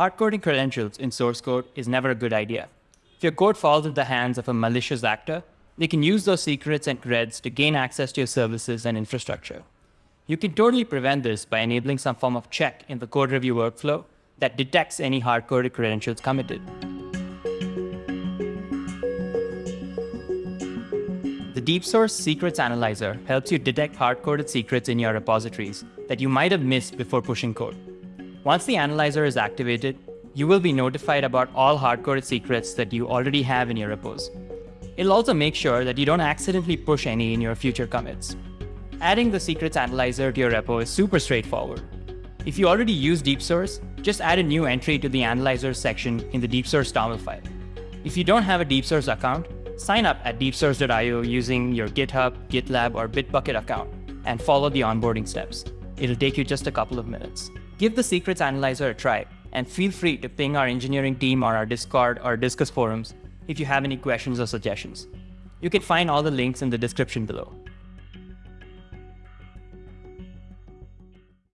Hard-coding credentials in source code is never a good idea. If your code falls into the hands of a malicious actor, they can use those secrets and creds to gain access to your services and infrastructure. You can totally prevent this by enabling some form of check in the code review workflow that detects any hard-coded credentials committed. The DeepSource Secrets Analyzer helps you detect hard-coded secrets in your repositories that you might have missed before pushing code. Once the analyzer is activated, you will be notified about all hard-coded secrets that you already have in your repos. It'll also make sure that you don't accidentally push any in your future commits. Adding the secrets analyzer to your repo is super straightforward. If you already use DeepSource, just add a new entry to the analyzer section in the DeepSource YAML file. If you don't have a DeepSource account, sign up at deepsource.io using your GitHub, GitLab, or Bitbucket account and follow the onboarding steps. It'll take you just a couple of minutes. Give the Secrets Analyzer a try, and feel free to ping our engineering team on our Discord or Discourse forums if you have any questions or suggestions. You can find all the links in the description below.